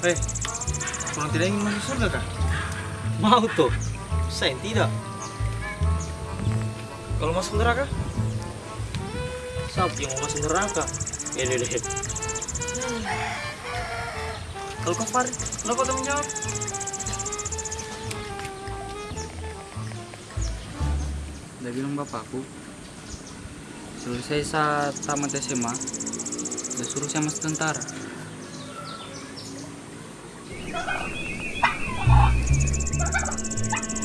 Eh, orang tidak ingin masuk surga kah? Mau tuh. Saya tidak. Kalau masuk neraka? Siapa yang mau masuk neraka? Ya deh deh. Kalau kau Farid, kenapa tak menjawab? Udah bilang bapakku Selesai saat tamat SMA Udah suruh saya masuk tentara Ha